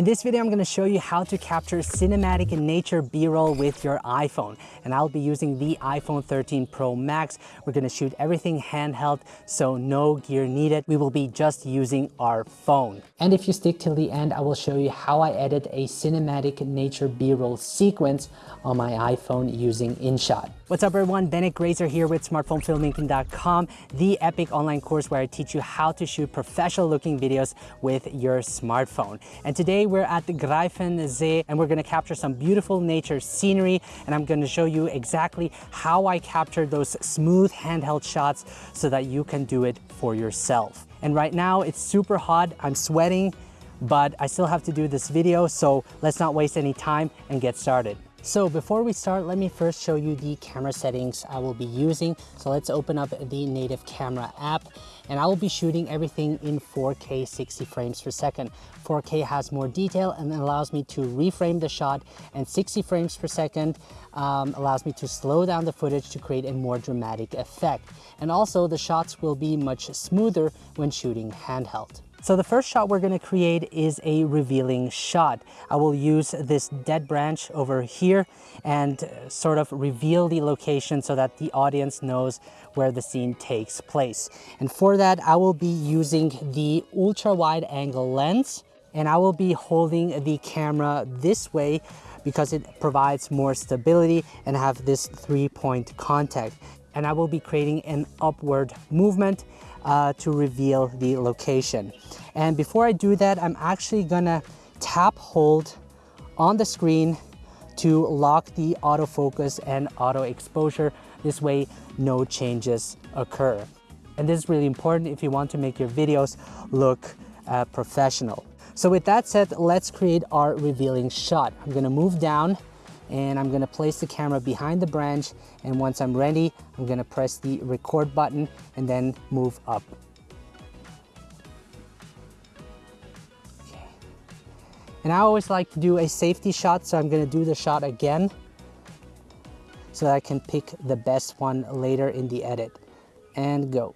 In this video, I'm going to show you how to capture cinematic nature B-roll with your iPhone. And I'll be using the iPhone 13 Pro Max. We're going to shoot everything handheld, so no gear needed. We will be just using our phone. And if you stick till the end, I will show you how I edit a cinematic nature B-roll sequence on my iPhone using InShot. What's up everyone, Benett Grezda here with smartphonefilmmaking.com, the epic online course where I teach you how to shoot professional looking videos with your smartphone. And today we're at the Greifensee and we're gonna capture some beautiful nature scenery and I'm gonna show you exactly how I captured those smooth handheld shots so that you can do it for yourself. And right now it's super hot, I'm sweating, but I still have to do this video, so let's not waste any time and get started. So before we start, let me first show you the camera settings I will be using. So let's open up the native camera app and I will be shooting everything in 4K 60 frames per second. 4K has more detail and allows me to reframe the shot and 60 frames per second um, allows me to slow down the footage to create a more dramatic effect. And also the shots will be much smoother when shooting handheld. So the first shot we're gonna create is a revealing shot. I will use this dead branch over here and uh, sort of reveal the location so that the audience knows where the scene takes place. And for that, I will be using the ultra wide angle lens and I will be holding the camera this way because it provides more stability and have this three point contact. And I will be creating an upward movement uh, to reveal the location. And before I do that, I'm actually gonna tap hold on the screen to lock the autofocus and auto exposure. This way, no changes occur. And this is really important if you want to make your videos look uh, professional. So with that said, let's create our revealing shot. I'm gonna move down and I'm gonna place the camera behind the branch and once I'm ready, I'm gonna press the record button and then move up. Okay. And I always like to do a safety shot, so I'm gonna do the shot again so that I can pick the best one later in the edit. And go.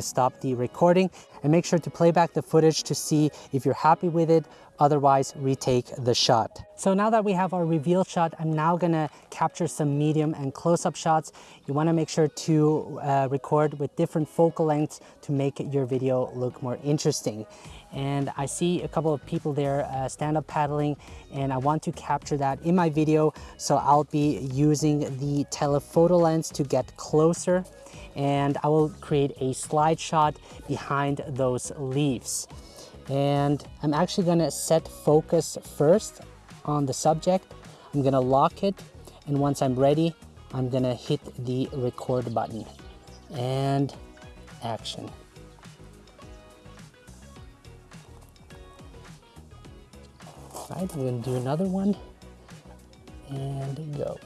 Gonna stop the recording and make sure to play back the footage to see if you're happy with it, otherwise retake the shot. So now that we have our reveal shot, I'm now gonna capture some medium and close-up shots. You wanna make sure to uh, record with different focal lengths to make your video look more interesting. And I see a couple of people there uh, stand-up paddling and I want to capture that in my video. So I'll be using the telephoto lens to get closer and I will create a slide shot behind those leaves. And I'm actually gonna set focus first on the subject. I'm gonna lock it, and once I'm ready, I'm gonna hit the record button. And action. Right, I'm gonna do another one, and go.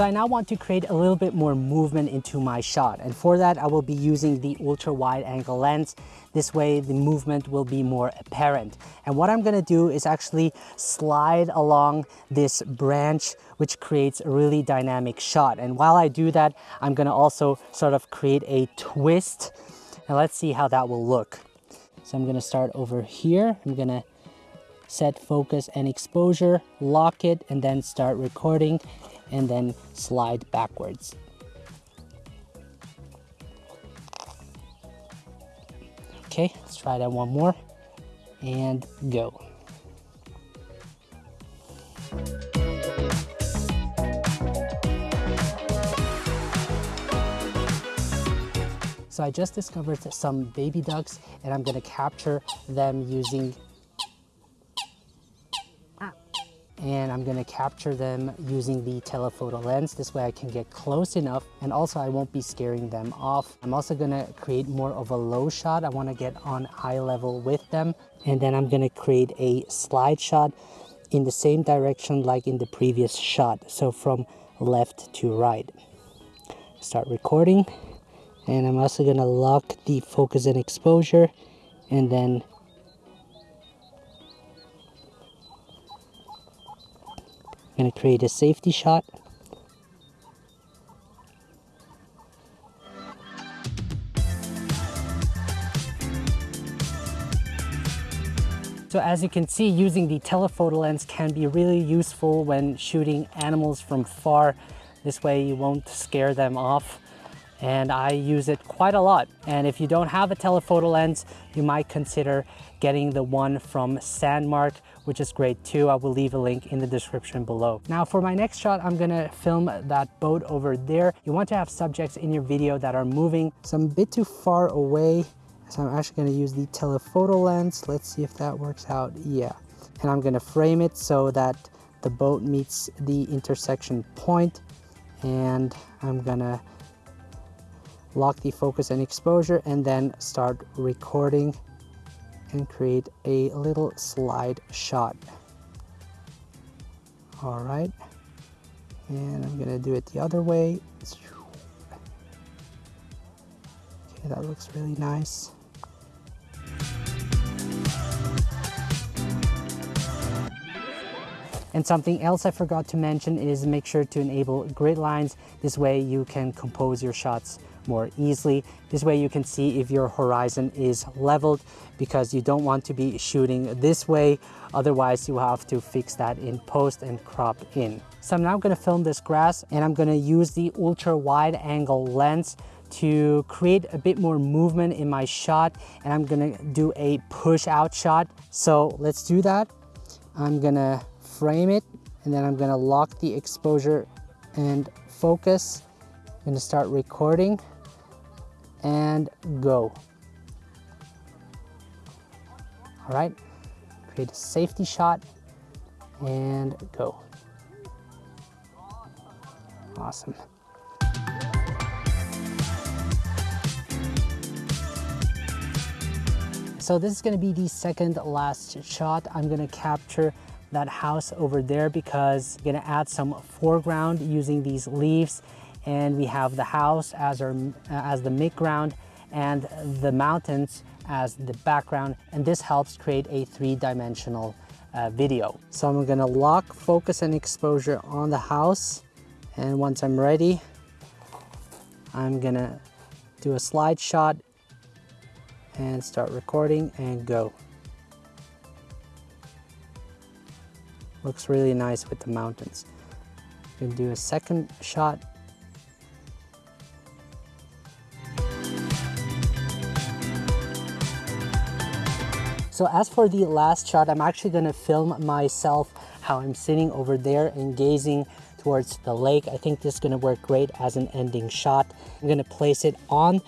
So I now want to create a little bit more movement into my shot. And for that, I will be using the ultra wide angle lens. This way the movement will be more apparent. And what I'm gonna do is actually slide along this branch, which creates a really dynamic shot. And while I do that, I'm gonna also sort of create a twist. And let's see how that will look. So I'm gonna start over here. I'm gonna set focus and exposure, lock it, and then start recording and then slide backwards. Okay, let's try that one more and go. So I just discovered some baby ducks and I'm gonna capture them using and I'm gonna capture them using the telephoto lens. This way I can get close enough and also I won't be scaring them off. I'm also gonna create more of a low shot. I wanna get on eye level with them. And then I'm gonna create a slide shot in the same direction like in the previous shot. So from left to right. Start recording. And I'm also gonna lock the focus and exposure and then going to create a safety shot. So as you can see, using the telephoto lens can be really useful when shooting animals from far. This way you won't scare them off. And I use it quite a lot. And if you don't have a telephoto lens, you might consider getting the one from Sandmarc, which is great too. I will leave a link in the description below. Now for my next shot, I'm gonna film that boat over there. You want to have subjects in your video that are moving. So I'm a bit too far away so I'm actually to use the telephoto lens. Let's see if that works out. Yeah. And I'm to frame it so that the boat meets the intersection point and I'm to lock the focus and exposure and then start recording and create a little slide shot. All right. And I'm to do it the other way. Okay, that looks really nice. And something else I forgot to mention is make sure to enable grid lines. This way you can compose your shots more easily. This way you can see if your horizon is leveled because you don't want to be shooting this way. Otherwise you have to fix that in post and crop in. So I'm now gonna film this grass and I'm gonna use the ultra wide angle lens to create a bit more movement in my shot and I'm gonna do a push out shot. So let's do that. I'm gonna frame it and then I'm gonna lock the exposure and focus. I'm gonna start recording and go. All right, create a safety shot and go. Awesome. So this is gonna be the second last shot. I'm gonna capture that house over there because I'm gonna add some foreground using these leaves and we have the house as, our, as the midground and the mountains as the background and this helps create a three-dimensional uh, video. So I'm gonna lock focus and exposure on the house and once I'm ready I'm gonna do a slide shot and start recording and go. Looks really nice with the mountains. Gonna do a second shot. So as for the last shot, I'm actually gonna film myself how I'm sitting over there and gazing towards the lake. I think this is gonna work great as an ending shot. I'm gonna place it on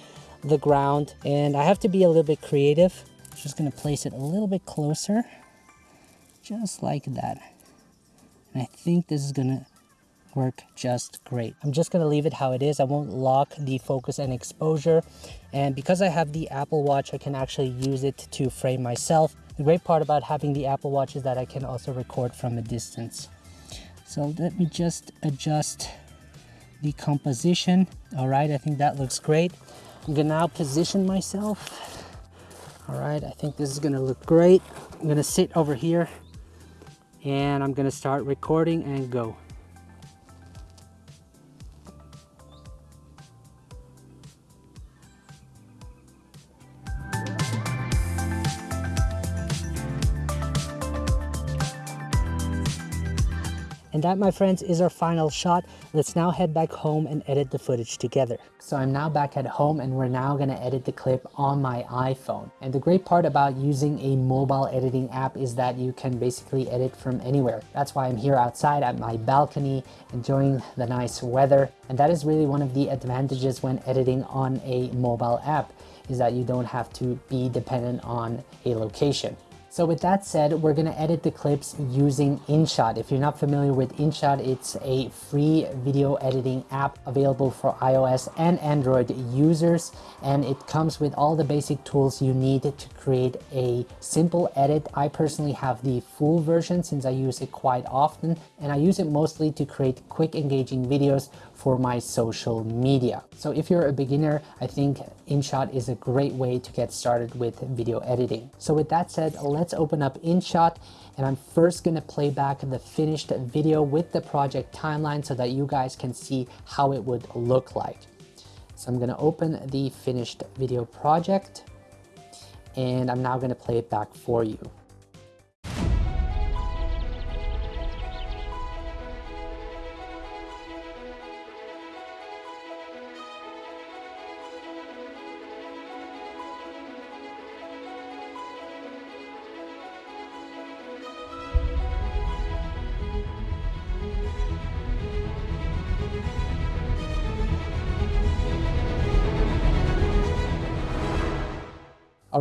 the ground and I have to be a little bit creative. Just gonna place it a little bit closer, just like that. And I think this is gonna work just great. I'm just gonna leave it how it is. I won't lock the focus and exposure. And because I have the Apple Watch, I can actually use it to frame myself. The great part about having the Apple Watch is that I can also record from a distance. So let me just adjust the composition. All right, I think that looks great. I'm gonna now position myself. All right, I think this is gonna look great. I'm gonna sit over here and I'm gonna start recording and go. That, my friends, is our final shot. Let's now head back home and edit the footage together. So I'm now back at home and we're now gonna edit the clip on my iPhone. And the great part about using a mobile editing app is that you can basically edit from anywhere. That's why I'm here outside at my balcony, enjoying the nice weather. And that is really one of the advantages when editing on a mobile app is that you don't have to be dependent on a location. So with that said, we're gonna edit the clips using InShot. If you're not familiar with InShot, it's a free video editing app available for iOS and Android users. And it comes with all the basic tools you need to create a simple edit. I personally have the full version since I use it quite often. And I use it mostly to create quick engaging videos for my social media. So if you're a beginner, I think InShot is a great way to get started with video editing. So with that said, let let's open up InShot and I'm first gonna play back the finished video with the project timeline so that you guys can see how it would look like. So I'm gonna open the finished video project and I'm now gonna play it back for you.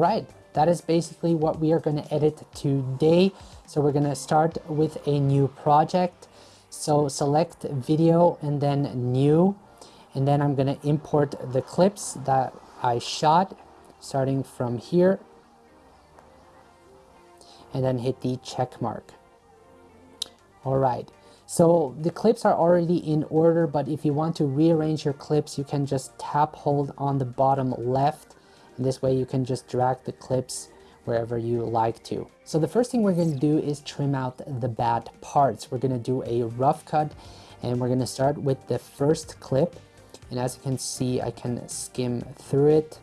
Right, that is basically what we are going to edit today. So we're going to start with a new project. So select video and then new. And then I'm going to import the clips that I shot starting from here. And then hit the check mark. All right. So the clips are already in order, but if you want to rearrange your clips, you can just tap hold on the bottom left this way you can just drag the clips wherever you like to. So the first thing we're going to do is trim out the bad parts. We're going to do a rough cut and we're going to start with the first clip. And as you can see, I can skim through it.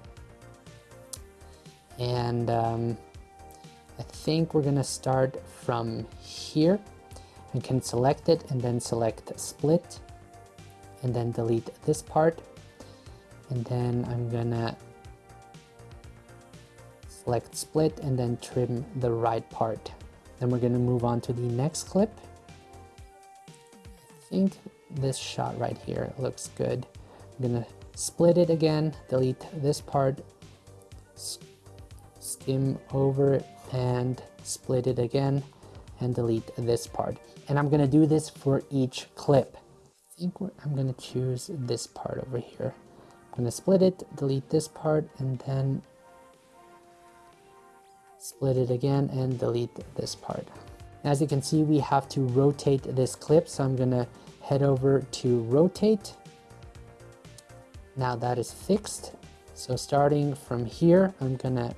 And um, I think we're going to start from here. I can select it and then select split and then delete this part. And then I'm gonna select split and then trim the right part. Then we're to move on to the next clip. I think this shot right here looks good. I'm to split it again, delete this part, skim over and split it again and delete this part. And I'm to do this for each clip. I think I'm to choose this part over here. I'm to split it, delete this part, and then split it again and delete this part. As you can see, we have to rotate this clip. So I'm gonna head over to rotate. Now that is fixed. So starting from here, I'm gonna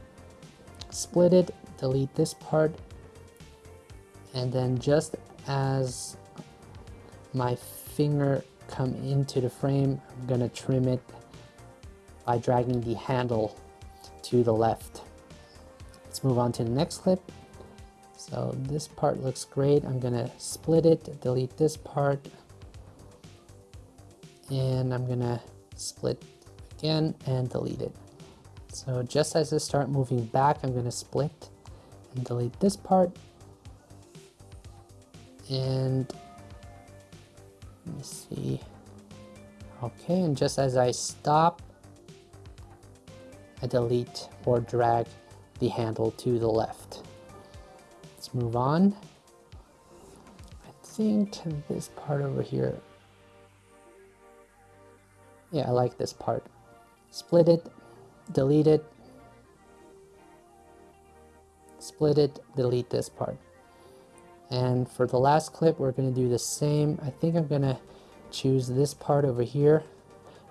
split it, delete this part. And then just as my finger come into the frame, I'm gonna trim it by dragging the handle to the left. Let's move on to the next clip. So this part looks great. I'm gonna split it, delete this part, and I'm gonna split again and delete it. So just as I start moving back, I'm gonna split and delete this part. And let me see. Okay, and just as I stop, I delete or drag the handle to the left. Let's move on. I think this part over here. Yeah, I like this part. Split it, delete it, split it, delete this part. And for the last clip, we're going to do the same. I think I'm going to choose this part over here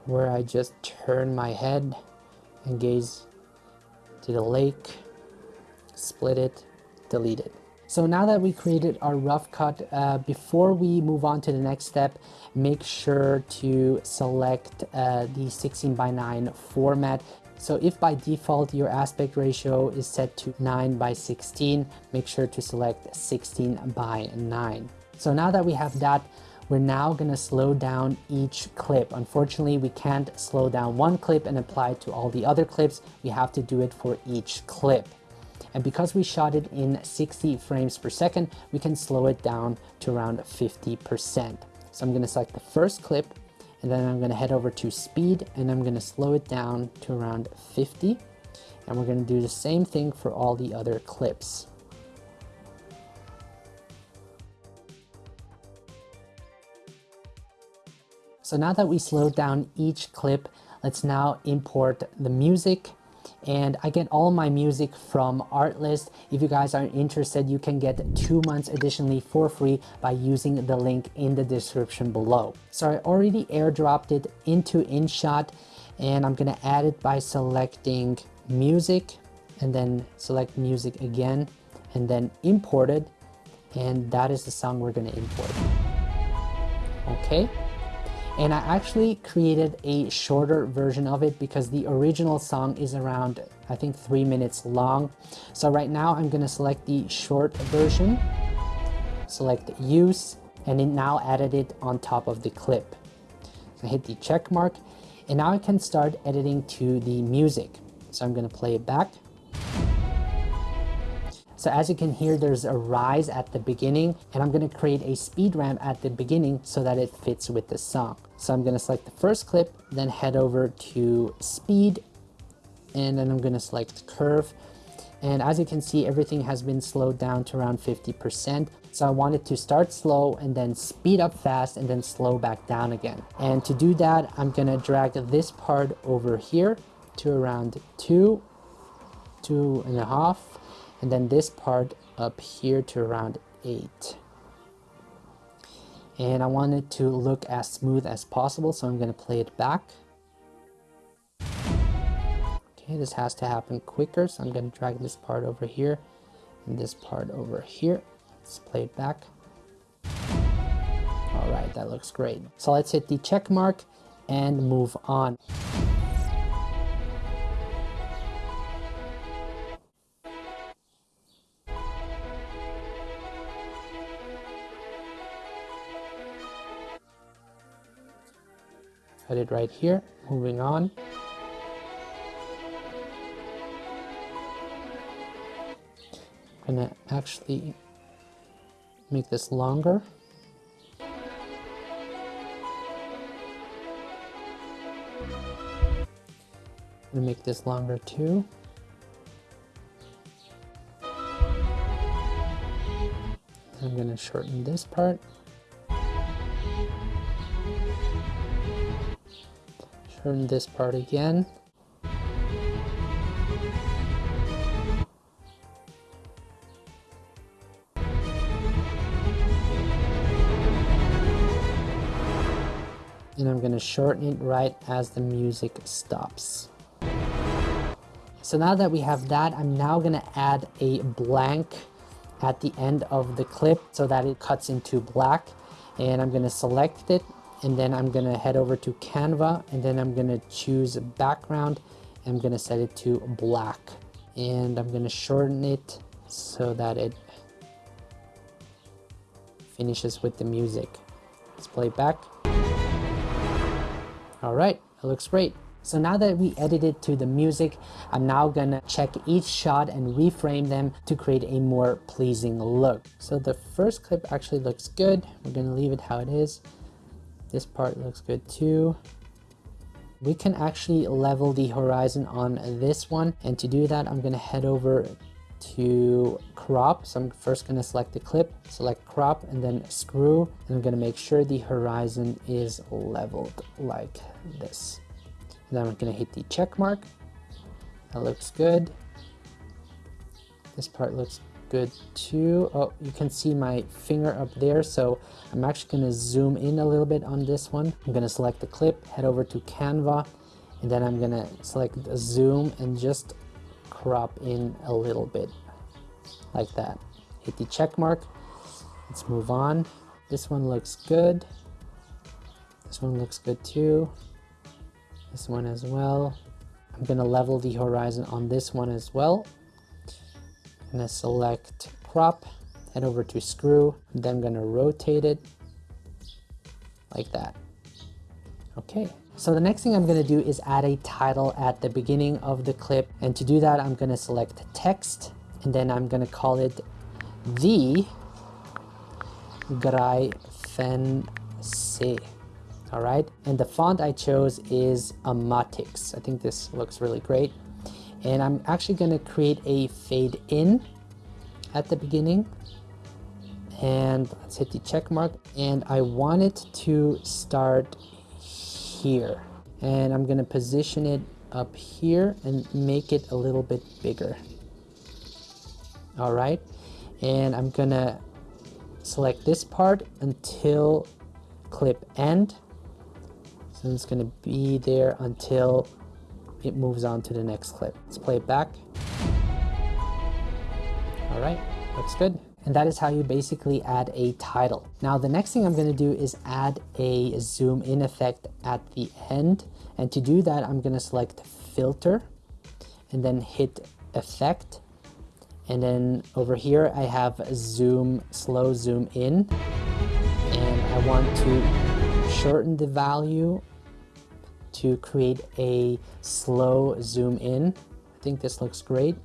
where I just turn my head and gaze to the lake, split it, delete it. So now that we created our rough cut, uh, before we move on to the next step, make sure to select uh, the 16 by 9 format. So if by default your aspect ratio is set to 9 by 16, make sure to select 16 by 9. So now that we have that, we're now gonna slow down each clip. Unfortunately, we can't slow down one clip and apply it to all the other clips. We have to do it for each clip. And because we shot it in 60 frames per second, we can slow it down to around 50%. So I'm gonna select the first clip and then I'm gonna head over to speed and I'm gonna slow it down to around 50. And we're gonna do the same thing for all the other clips. So now that we slowed down each clip, let's now import the music and I get all my music from Artlist. If you guys are interested, you can get two months additionally for free by using the link in the description below. So I already airdropped it into InShot and I'm gonna add it by selecting music and then select music again and then imported and that is the song we're to import. Okay. And I actually created a shorter version of it because the original song is around, I think, three minutes long. So right now I'm to select the short version, select use, and it now added it on top of the clip. So I hit the check mark, and now I can start editing to the music. So I'm to play it back. So as you can hear, there's a rise at the beginning and I'm gonna create a speed ramp at the beginning so that it fits with the song. So I'm gonna select the first clip, then head over to speed, and then I'm gonna select curve. And as you can see, everything has been slowed down to around 50%. So I wanted to start slow and then speed up fast and then slow back down again. And to do that, I'm gonna drag this part over here to around two, two and a half, and then this part up here to around 8 and I want it to look as smooth as possible so I'm going to play it back. Okay this has to happen quicker so I'm going to drag this part over here and this part over here. Let's play it back. All right that looks great. So let's hit the check mark and move on Cut it right here. Moving on. I'm gonna actually make this longer. I'm make this longer too. I'm gonna shorten this part. Turn this part again. And I'm going to shorten it right as the music stops. So now that we have that, I'm now going to add a blank at the end of the clip so that it cuts into black. And I'm going to select it and then I'm gonna head over to Canvas and then I'm gonna choose background I'm gonna set it to black and I'm gonna shorten it so that it finishes with the music let's play it back all right it looks great so now that we edited to the music, I'm now gonna check each shot and reframe them to create a more pleasing look. So the first clip actually looks good. We're gonna leave it how it is. This part looks good too. We can actually level the horizon on this one. And to do that, I'm gonna head over to crop. So I'm first gonna select the clip, select crop, and then screw. And I'm gonna make sure the horizon is leveled like this. And then I'm gonna hit the check mark. That looks good. This part looks good too. Oh, you can see my finger up there. So I'm actually going to zoom in a little bit on this one. I'm going to select the clip, head over to Canvas, and then I'm going to select zoom and just crop in a little bit like that. Hit the check mark. Let's move on. This one looks good. This one looks good too. This one as well. I'm going to level the horizon on this one as well. I'm gonna select crop, head over to screw, then I'm gonna rotate it like that. Okay, so the next thing I'm gonna do is add a title at the beginning of the clip. And to do that, I'm gonna select text, and then I'm gonna call it the Greifen All right, and the font I chose is Amatix. I think this looks really great and I'm actually going to create a fade in at the beginning. And let's hit the check mark. And I want it to start here. And I'm going to position it up here and make it a little bit bigger. All right and I'm gonna select this part until clip end. So it's gonna be there until it moves on to the next clip. Let's play it back. All right. Looks good. And that is how you basically add a title. Now the next thing I'm gonna do is add a zoom in effect at the end. And to do that, I'm gonna select filter and then hit effect. And then over here, I have zoom, slow zoom in. And I want to shorten the value to create a slow zoom in. I think this looks great.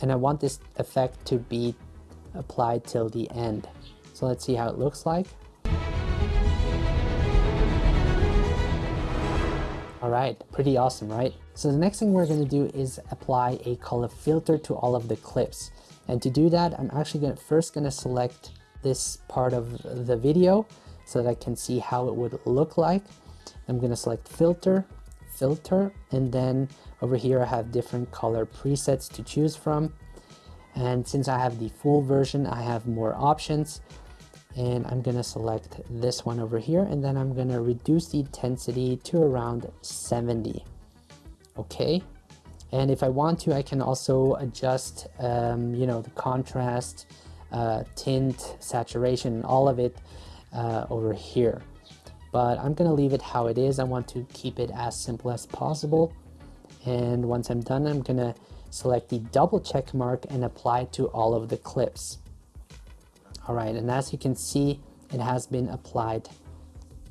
And I want this effect to be applied till the end. So let's see how it looks like. All right, pretty awesome, right? So the next thing we're gonna do is apply a color filter to all of the clips. And to do that, I'm actually gonna, first gonna select this part of the video so that I can see how it would look like. I'm gonna select filter, filter, and then over here I have different color presets to choose from. And since I have the full version, I have more options. And I'm gonna select this one over here, and then I'm gonna reduce the intensity to around 70. Okay. And if I want to, I can also adjust, um, you know, the contrast, uh, tint, saturation, all of it uh, over here. But I'm gonna leave it how it is. I want to keep it as simple as possible. And once I'm done, I'm gonna select the double check mark and apply to all of the clips. All right, and as you can see, it has been applied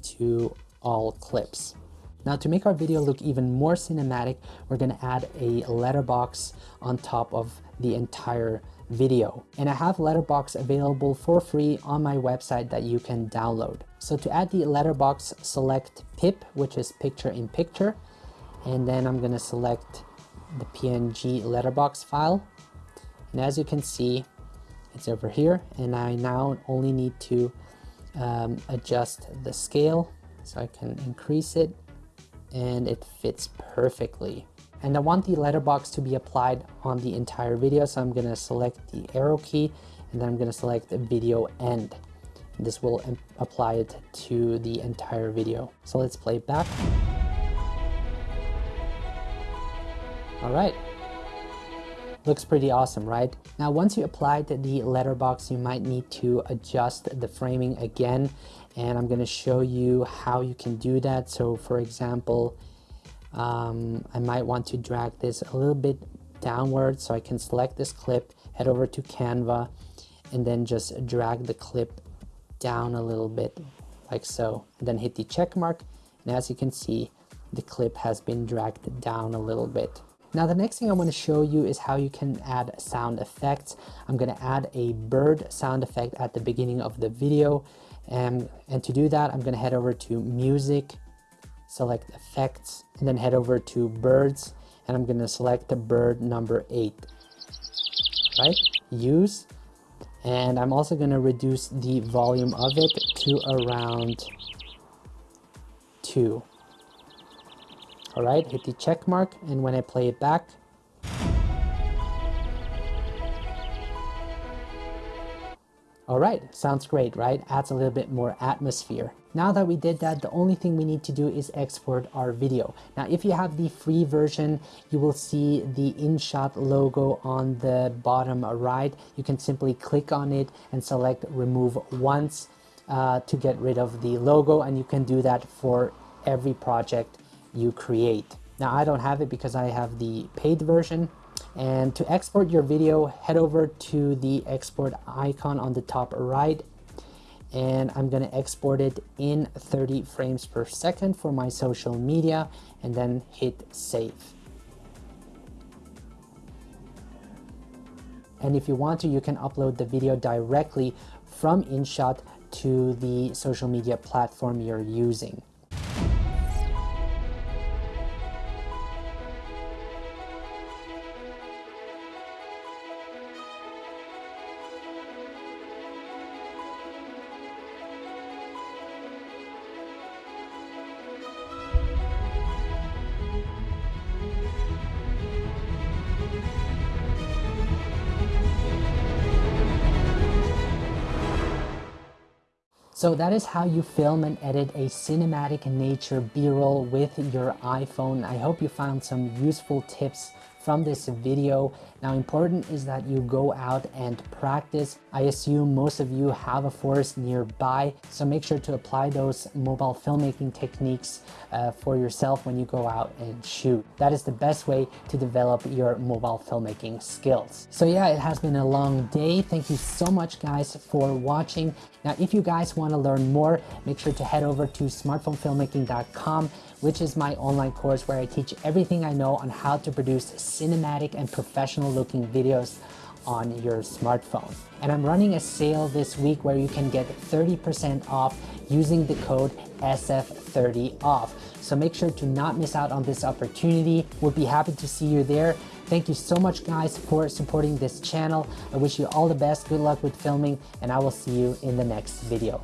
to all clips. Now to make our video look even more cinematic, we're gonna add a letterbox on top of the entire video. And I have letterbox available for free on my website that you can download. So to add the letterbox, select PIP, which is picture in picture. And then I'm gonna select the PNG letterbox file. And as you can see, it's over here. And I now only need to um, adjust the scale so I can increase it and it fits perfectly. And I want the letterbox to be applied on the entire video. So I'm gonna select the arrow key and then I'm gonna select the video end. This will apply it to the entire video. So let's play it back. All right. Looks pretty awesome, right? Now, once you applied the letterbox, you might need to adjust the framing again. And I'm gonna show you how you can do that. So for example, um, I might want to drag this a little bit downward so I can select this clip, head over to Canvas, and then just drag the clip down a little bit like so. And then hit the check mark. And as you can see, the clip has been dragged down a little bit. Now the next thing I want to show you is how you can add sound effects. I'm going to add a bird sound effect at the beginning of the video. And, and to do that, I'm going to head over to music, select effects, and then head over to birds. And I'm going to select the bird number eight, right? Use. And I'm also going to reduce the volume of it to around two. All right, hit the check mark, and when I play it back, All right, sounds great, right? Adds a little bit more atmosphere. Now that we did that, the only thing we need to do is export our video. Now, if you have the free version, you will see the InShot logo on the bottom right. You can simply click on it and select remove once uh, to get rid of the logo. And you can do that for every project you create. Now I don't have it because I have the paid version. And to export your video, head over to the export icon on the top right. And I'm gonna export it in 30 frames per second for my social media and then hit save. And if you want to, you can upload the video directly from InShot to the social media platform you're using. So that is how you film and edit a cinematic nature b-roll with your iPhone. I hope you found some useful tips from this video. Now important is that you go out and practice. I assume most of you have a forest nearby, so make sure to apply those mobile filmmaking techniques uh, for yourself when you go out and shoot. That is the best way to develop your mobile filmmaking skills. So yeah, it has been a long day. Thank you so much guys for watching. Now, if you guys want to learn more, make sure to head over to smartphonefilmmaking.com which is my online course where I teach everything I know on how to produce cinematic and professional looking videos on your smartphone. And I'm running a sale this week where you can get 30% off using the code SF30OFF. So make sure to not miss out on this opportunity. We'll be happy to see you there. Thank you so much guys for supporting this channel. I wish you all the best, good luck with filming, and I will see you in the next video.